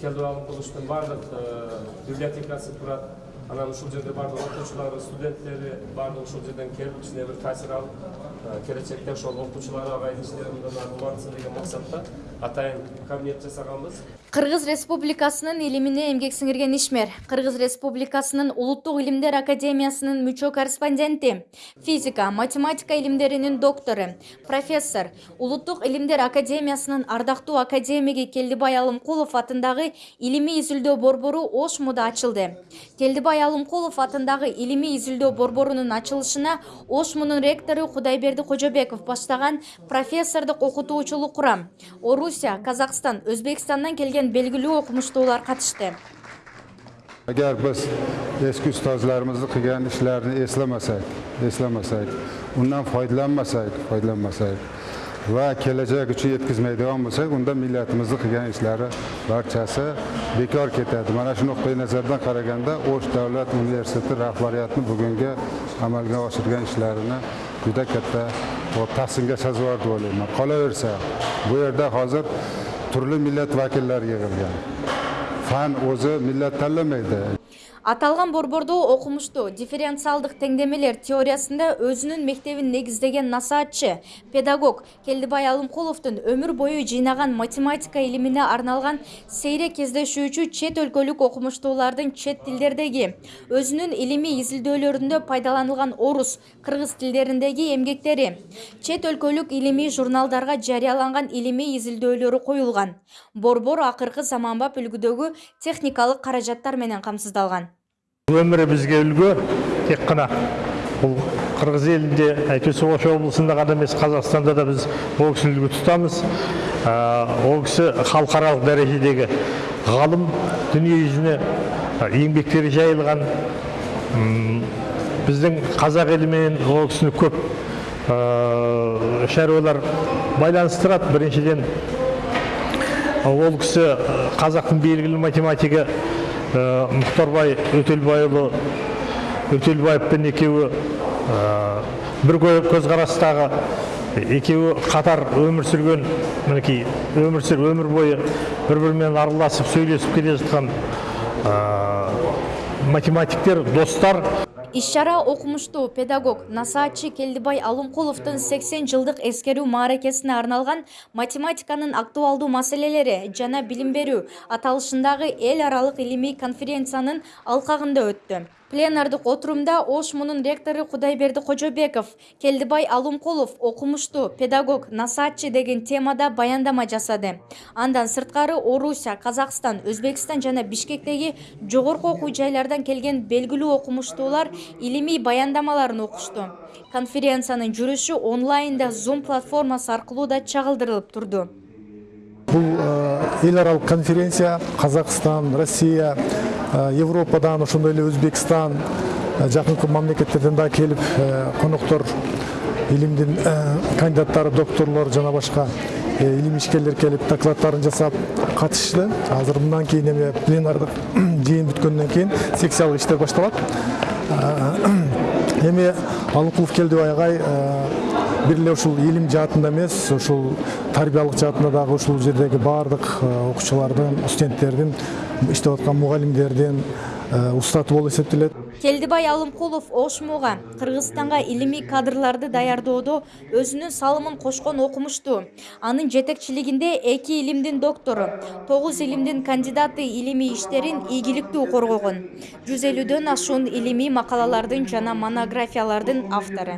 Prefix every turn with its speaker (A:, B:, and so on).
A: келдибай алыкуловичтун баардык библиотекасы турат анан ушул жерде баардык окуучулары студенттери баардыгы ушул жерден келип кичине бир таасир алып келечекте ошол окуучулар агайдын иштери мындан ары улантсын деген максатта атайын кабинет жасаганбыз
B: кыргыз республикасынын илимине эмгек сиңирген ишмер. Кыргыз республикасынын улуттук илимдер академиясынын мүчө корреспонденти физика математика илимдеринин доктору профессор улуттук илимдер академиясынын ардактуу академиги келдибай алымкулов атындагы илимий изилдөө борбору ош муда ачылды. Келдибай алымкулов атындагы илимий изилдөө борборунун ачылышына ош мунун ректору кудайберди кожобеков баштаган профессордук окутуучулук курам. Орусия казакстан өзбекстандан келген белгилүү окумуштуулар катышты
C: agar biz eski ustozlarimizni qilgan ishlarini eslamasak eslamasak undan foydalanmasak foydalanmasak va kelajak uchun yetkazmaydigan bo'lsak unda millatimizni qilgan ishlari barchasi bekor ketadi. Mana shu nuqtai nazardan qaraganda o'sh davlat universiteti rahbariyatini bugungi amalga oshirgan ishlarini juda katta tahsinga sazovor deb o'ylayman. Qolaversa bu yerda hozir turli millat vakillari yig'ilgan. Fan o'zi millat tanlamaydi.
B: Аталган борбордо окумуштуу дифференциалдык теңдемелер теориясында өзүнүн мектебин негиздеген насаатчы педагог келдибай алымкуловдун өмүр бою жыйнаган математика илимине арналган сейрек кездешүүчү чет өлкөлүк окумуштуулардын чет тилдердеги өзүнүн илимий изилдөөлөрүндө пайдаланылган орус кыргыз тилдериндеги эмгектери чет өлкөлүк илимий журналдарга жарыяланган илимий изилдөөлөрү коюлган. Борбор акыркы заманбап үлгүдөгү техникалык каражаттар менен камсыздалган
D: өмірі бізге үлгі тек қана бұл қырғыз елінде әйтпесе ош облысында ғана емес қазақстанда да біз ол кісіні үлгі тұтамыз. Ә, ол кісі халықаралық дәрежедегі ғалым дүние жүзіне ә, еңбектері жайылған. Біздің қазақ елімен ол кісіні көп ә, шаруалар байланыстырады. Біріншіден ол кісі қазақтың белгілі математигі мұхтарбай өтелбайұлы өтелбаевпен екеуі бір кө- көзқарастағы екеуі қатар өмір сүрген мінекей өмір сүр өмір бойы бір бірімен араласып сөйлесіп келе жатқан математиктер достар.
B: Иш чара окумуштуу педагог насаатчы келдибай алымкуловдун 80 жылдык эскерүү мааракесине арналган математиканын актуалдуу маселелери жана билим берүү аталышындагы эл аралык илимий конференциянын алкагында өттү пленардык отурумда ош мунун ректору кудайберди кожобеков келдибай алымкулов окумуштуу педагог насаатчы деген темада баяндама жасады. Андан сырткары орусия казакстан өзбекстан жана бишкектеги жогорку окуу жайлардан келген белгилүү окумуштуулар илимий баяндамаларын окушту. Конференциянын жүрүшү онлайнда zoom платформасы аркылуу да чагылдырылып турду.
E: Бұл ел аралық конференция. Қазақстан россия э, европадан ошондой эле өзбекстан э, жакынкы мамлекеттерден да келип э, коноктор илимдин кандидаттары докторлор жана башка илим ишкерлер келип докладдарын жасап катышты. Азыр мындан кийин эме пленардык жыйын бүткөндөн кийин секциялык иштер башталат. Эми алыкулов келдибай агай бир эле ушул илим жаатында эмес ушул тарбиялык жаатында дагы ушул жердеги баардык окуучулардын студенттердин иштеп аткан мугалимдердин устаты болуп эсептелет
B: келдибай алымкулов ошмуга кыргызстанга илимий кадрларды даярдоодо өзүнүн салымын кошкон окумуштуу анын жетекчилигинде эки илимдин доктору тогуз илимдин кандидаты илимий иштерин ийгиликтүү коргогон жүз элүүдөн ашуун илимий макалалардын жана монографиялардын автору